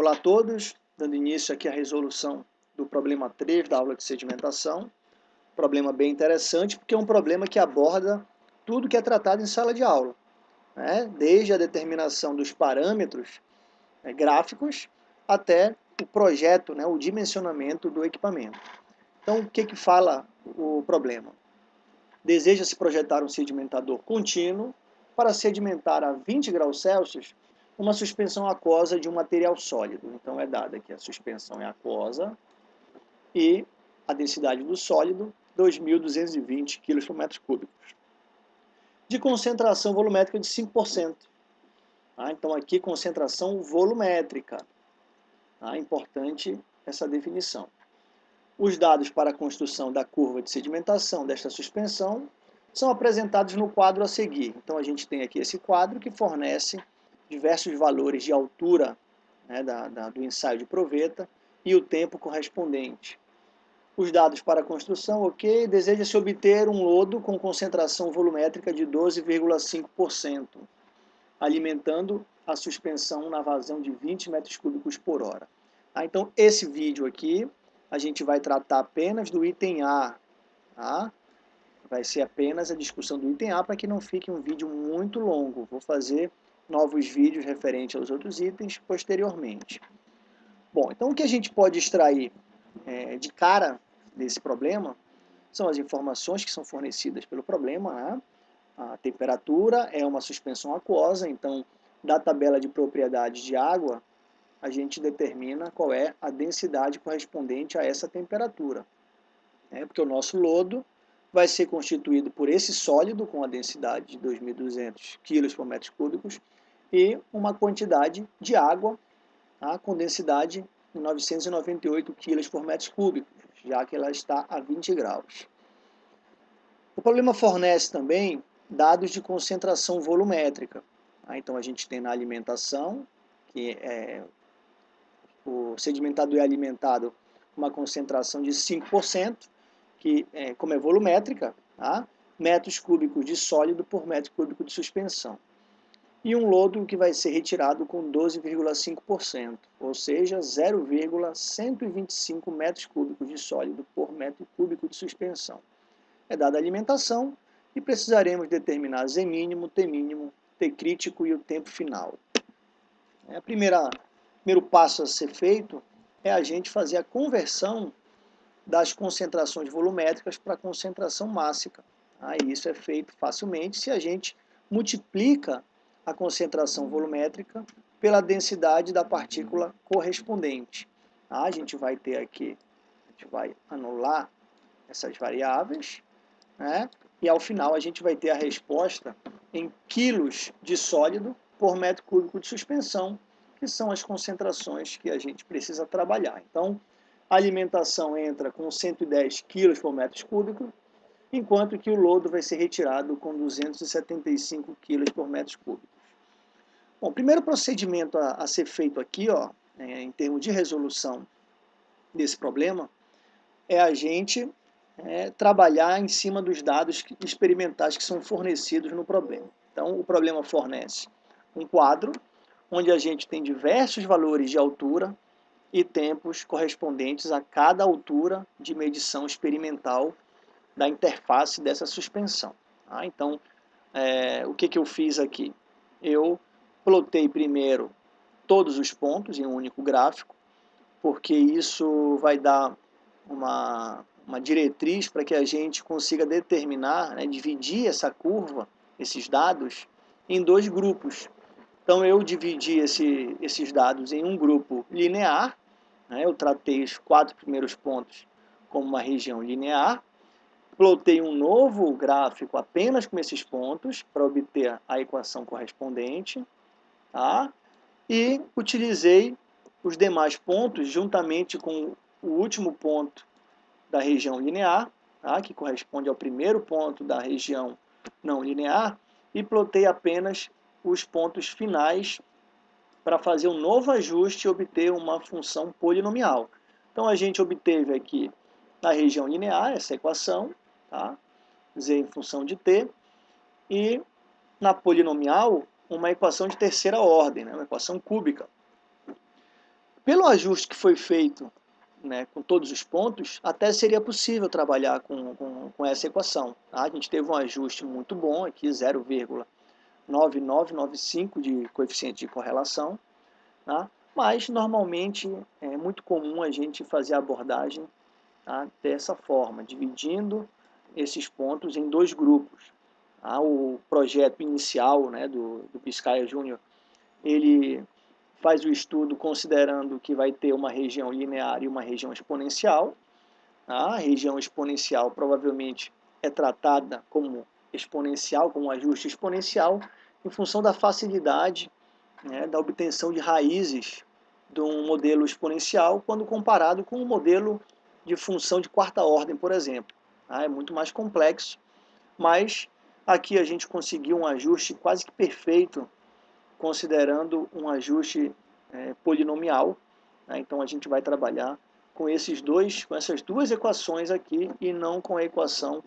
Olá a todos, dando início aqui à resolução do problema 3 da aula de sedimentação. Problema bem interessante, porque é um problema que aborda tudo que é tratado em sala de aula, né? desde a determinação dos parâmetros né, gráficos até o projeto, né, o dimensionamento do equipamento. Então, o que, que fala o problema? Deseja-se projetar um sedimentador contínuo para sedimentar a 20 graus Celsius uma suspensão aquosa de um material sólido. Então é dada que a suspensão é aquosa e a densidade do sólido 2.220 kg por metro cúbico. De concentração volumétrica de 5%. Ah, então aqui concentração volumétrica. Ah, importante essa definição. Os dados para a construção da curva de sedimentação desta suspensão são apresentados no quadro a seguir. Então a gente tem aqui esse quadro que fornece diversos valores de altura né, da, da, do ensaio de proveta e o tempo correspondente. Os dados para a construção, ok, deseja-se obter um lodo com concentração volumétrica de 12,5%, alimentando a suspensão na vazão de 20 metros cúbicos por hora. Ah, então, esse vídeo aqui, a gente vai tratar apenas do item A, tá? Vai ser apenas a discussão do item A para que não fique um vídeo muito longo. Vou fazer novos vídeos referentes aos outros itens posteriormente. Bom, então o que a gente pode extrair é, de cara desse problema são as informações que são fornecidas pelo problema. Né? A temperatura é uma suspensão aquosa, então da tabela de propriedades de água, a gente determina qual é a densidade correspondente a essa temperatura. Né? Porque o nosso lodo vai ser constituído por esse sólido com a densidade de 2.200 kg por metro cúbicos e uma quantidade de água tá, com densidade de 998 kg por metro cúbico, já que ela está a 20 graus. O problema fornece também dados de concentração volumétrica. Tá? Então a gente tem na alimentação, que é, o sedimentado é alimentado com uma concentração de 5%, que é, como é volumétrica, tá? metros cúbicos de sólido por metro cúbico de suspensão e um lodo que vai ser retirado com 12,5%, ou seja, 0,125 metros cúbicos de sólido por metro cúbico de suspensão. É dada a alimentação e precisaremos determinar Z mínimo, T mínimo, T crítico e o tempo final. É, a primeira, primeiro passo a ser feito é a gente fazer a conversão das concentrações volumétricas para concentração mássica. Aí isso é feito facilmente se a gente multiplica a concentração volumétrica pela densidade da partícula correspondente. Tá? A gente vai ter aqui, a gente vai anular essas variáveis, né? e ao final a gente vai ter a resposta em quilos de sólido por metro cúbico de suspensão, que são as concentrações que a gente precisa trabalhar. Então, a alimentação entra com 110 quilos por metro cúbico, enquanto que o lodo vai ser retirado com 275 kg por metro cúbico. Bom, o primeiro procedimento a, a ser feito aqui, ó, é, em termos de resolução desse problema, é a gente é, trabalhar em cima dos dados experimentais que são fornecidos no problema. Então, o problema fornece um quadro, onde a gente tem diversos valores de altura e tempos correspondentes a cada altura de medição experimental da interface dessa suspensão. Tá? Então, é, o que, que eu fiz aqui? Eu plotei primeiro todos os pontos em um único gráfico, porque isso vai dar uma, uma diretriz para que a gente consiga determinar, né, dividir essa curva, esses dados, em dois grupos. Então eu dividi esse, esses dados em um grupo linear, né, eu tratei os quatro primeiros pontos como uma região linear, plotei um novo gráfico apenas com esses pontos para obter a equação correspondente, tá? e utilizei os demais pontos juntamente com o último ponto da região linear, tá? que corresponde ao primeiro ponto da região não linear, e plotei apenas os pontos finais para fazer um novo ajuste e obter uma função polinomial. Então a gente obteve aqui na região linear essa equação, tá? z em função de t, e na polinomial uma equação de terceira ordem, né? uma equação cúbica. pelo ajuste que foi feito né, com todos os pontos, até seria possível trabalhar com, com, com essa equação. Tá? A gente teve um ajuste muito bom aqui, 0,9995 de coeficiente de correlação, tá? mas normalmente é muito comum a gente fazer a abordagem tá? dessa forma, dividindo esses pontos em dois grupos. Tá? O projeto inicial né, do, do Piscaia Júnior, ele faz o estudo considerando que vai ter uma região linear e uma região exponencial. A região exponencial provavelmente é tratada como exponencial, como ajuste exponencial, em função da facilidade né, da obtenção de raízes de um modelo exponencial quando comparado com um modelo de função de quarta ordem, por exemplo. Ah, é muito mais complexo, mas aqui a gente conseguiu um ajuste quase que perfeito considerando um ajuste é, polinomial. Né? Então a gente vai trabalhar com esses dois, com essas duas equações aqui e não com a equação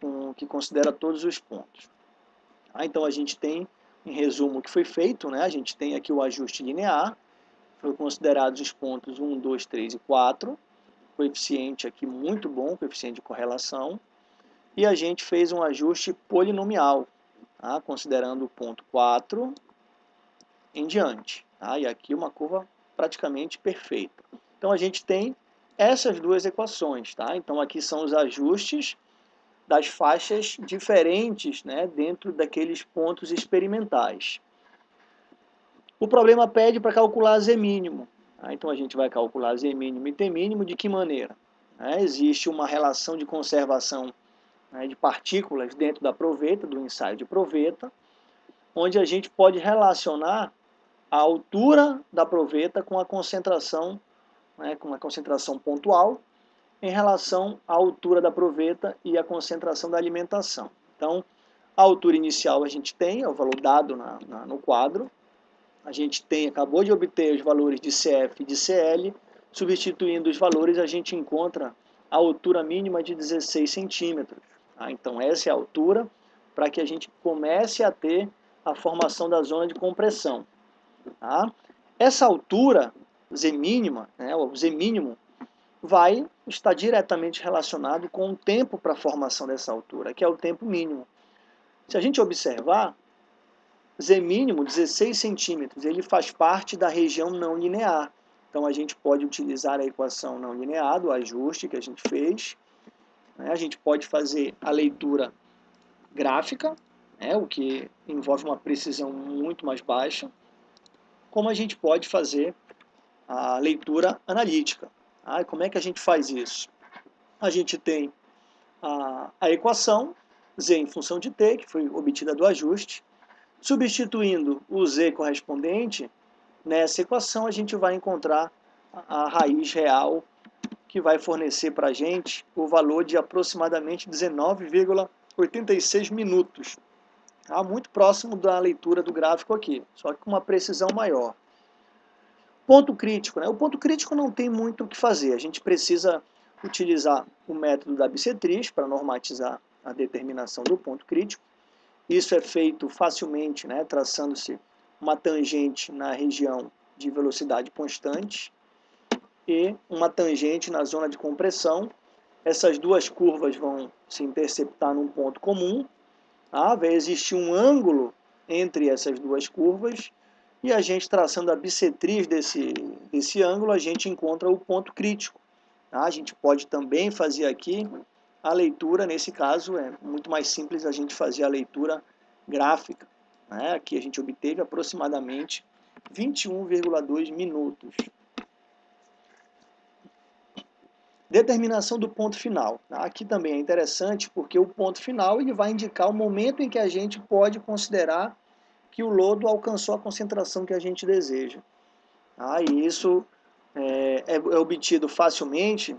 com, que considera todos os pontos. Ah, então a gente tem, em resumo, o que foi feito, né? a gente tem aqui o ajuste linear, foi considerados os pontos 1, 2, 3 e 4, coeficiente aqui muito bom, coeficiente de correlação, e a gente fez um ajuste polinomial, tá? considerando o ponto 4, em diante. Tá? E aqui uma curva praticamente perfeita. Então a gente tem essas duas equações. Tá? Então aqui são os ajustes das faixas diferentes né, dentro daqueles pontos experimentais. O problema pede para calcular Z mínimo. Tá? Então a gente vai calcular Z mínimo e T mínimo de que maneira? É, existe uma relação de conservação né, de partículas dentro da proveta, do ensaio de proveta, onde a gente pode relacionar a altura da proveta com a concentração, né, com a concentração pontual, em relação à altura da proveta e a concentração da alimentação. Então, a altura inicial a gente tem, é o valor dado na, na, no quadro. A gente tem, acabou de obter os valores de CF e de CL. Substituindo os valores, a gente encontra a altura mínima de 16 centímetros. Tá? Então, essa é a altura para que a gente comece a ter a formação da zona de compressão. Tá? Essa altura, Z mínima, né, o Z mínimo, vai estar diretamente relacionado com o tempo para a formação dessa altura, que é o tempo mínimo. Se a gente observar, Z mínimo, 16 centímetros, ele faz parte da região não linear. Então a gente pode utilizar a equação não linear, do ajuste que a gente fez. Né? A gente pode fazer a leitura gráfica, né? o que envolve uma precisão muito mais baixa como a gente pode fazer a leitura analítica. Ah, como é que a gente faz isso? A gente tem a, a equação z em função de t, que foi obtida do ajuste. Substituindo o z correspondente, nessa equação a gente vai encontrar a, raiz real que vai fornecer para a gente o valor de aproximadamente 19,86 minutos tá? muito próximo da leitura do gráfico aqui, só que com uma precisão maior. Ponto crítico, né? o ponto crítico não tem muito o que fazer, a gente precisa utilizar o método da bissetriz para normatizar a determinação do ponto crítico. Isso é feito facilmente, né, traçando-se uma tangente na região de velocidade constante e uma tangente na zona de compressão. Essas duas curvas vão se interceptar num ponto comum ah, vai existir um ângulo entre essas duas curvas e a gente traçando a bissetriz desse, desse ângulo, a gente encontra o ponto crítico. Tá? A gente pode também fazer aqui a leitura, nesse caso é muito mais simples a gente fazer a leitura gráfica. Né? Aqui a gente obteve aproximadamente 21,2 minutos. Determinação do ponto final. Aqui também é interessante porque o ponto final ele vai indicar o momento em que a gente pode considerar que o lodo alcançou a concentração que a gente deseja. Ah, e isso é, é, é obtido facilmente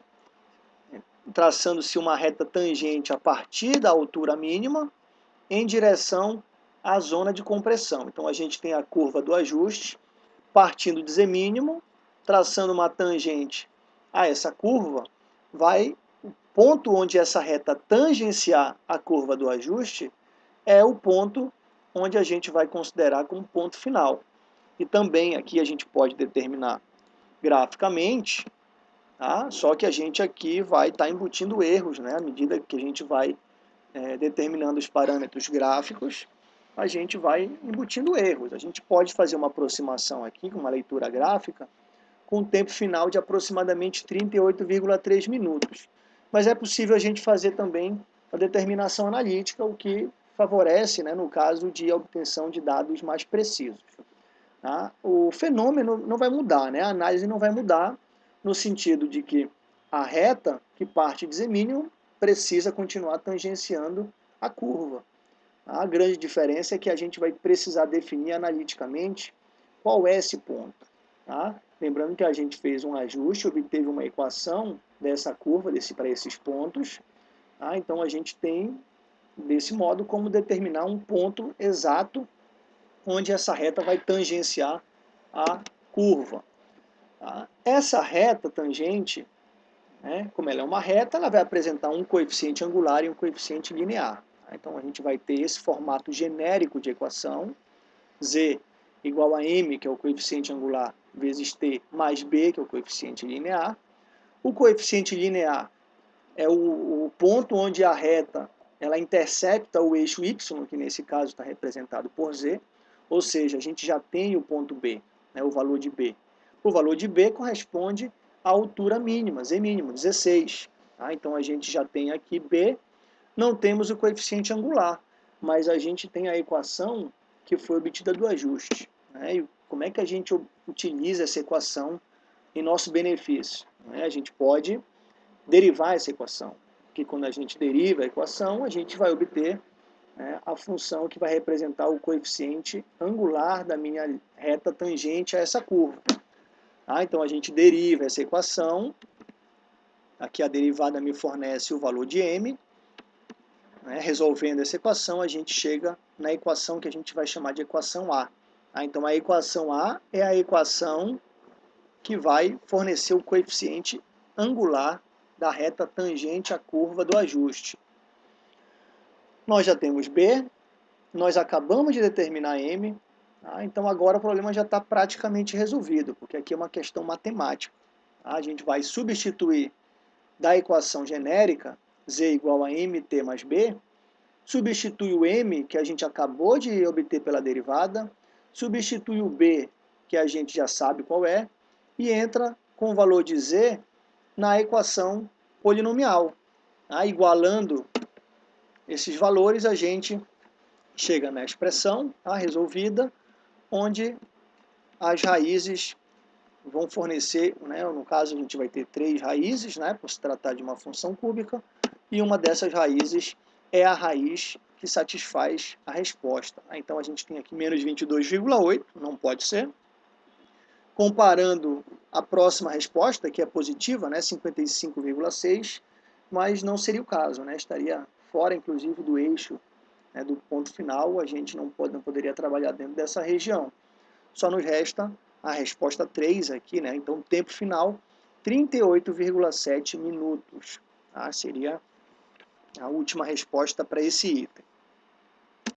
traçando-se uma reta tangente a partir da altura mínima em direção à zona de compressão. Então a gente tem a curva do ajuste partindo de Z mínimo, traçando uma tangente a essa curva, vai o ponto onde essa reta tangenciar a curva do ajuste é o ponto onde a gente vai considerar como ponto final. E também aqui a gente pode determinar graficamente, tá? só que a gente aqui vai estar tá embutindo erros, né? à medida que a gente vai é, determinando os parâmetros gráficos, a gente vai embutindo erros. A gente pode fazer uma aproximação aqui, uma leitura gráfica, com um tempo final de aproximadamente 38,3 minutos. Mas é possível a gente fazer também a determinação analítica, o que favorece, né, no caso de obtenção de dados mais precisos. Tá? O fenômeno não vai mudar, né? a análise não vai mudar, no sentido de que a reta que parte de Z precisa continuar tangenciando a curva. A grande diferença é que a gente vai precisar definir analiticamente qual é esse ponto. Tá? Lembrando que a gente fez um ajuste, obteve uma equação dessa curva desse, para esses pontos. Tá? Então a gente tem, desse modo, como determinar um ponto exato onde essa reta vai tangenciar a curva. Tá? Essa reta tangente, né, como ela é uma reta, ela vai apresentar um coeficiente angular e um coeficiente linear. Então a gente vai ter esse formato genérico de equação, z igual a m, que é o coeficiente angular, vezes t, mais b, que é o coeficiente linear. O coeficiente linear é o, o ponto onde a reta ela intercepta o eixo y, que nesse caso está representado por z, ou seja, a gente já tem o ponto b, né, o valor de b. O valor de b corresponde à altura mínima, z mínimo, 16. Tá? Então a gente já tem aqui b não temos o coeficiente angular, mas a gente tem a equação que foi obtida do ajuste. Né? E como é que a gente utiliza essa equação em nosso benefício? Né? A gente pode derivar essa equação, porque quando a gente deriva a equação, a gente vai obter né, a função que vai representar o coeficiente angular da minha reta tangente a essa curva. Tá? Então a gente deriva essa equação, aqui a derivada me fornece o valor de m, né, resolvendo essa equação, a gente chega na equação que a gente vai chamar de equação A. Tá? Então, a equação A é a equação que vai fornecer o coeficiente angular da reta tangente à curva do ajuste. Nós já temos B, nós acabamos de determinar M, tá? então agora o problema já está praticamente resolvido, porque aqui é uma questão matemática. Tá? A gente vai substituir da equação genérica z igual a mt mais b, substitui o m, que a gente acabou de obter pela derivada, substitui o b, que a gente já sabe qual é, e entra com o valor de z na equação polinomial. Tá? Igualando esses valores, a gente chega na expressão tá? resolvida, onde as raízes vão fornecer, né? no caso a gente vai ter três raízes, né? por se tratar de uma função cúbica, e uma dessas raízes é a raiz que satisfaz a resposta. Então a gente tem aqui menos 22,8, não pode ser. Comparando a próxima resposta, que é positiva, né, 55,6, mas não seria o caso, né, estaria fora inclusive do eixo né, do ponto final, a gente não, pode, não poderia trabalhar dentro dessa região. Só nos resta a resposta 3 aqui, né, então tempo final 38,7 minutos. Tá? Seria a última resposta para esse item.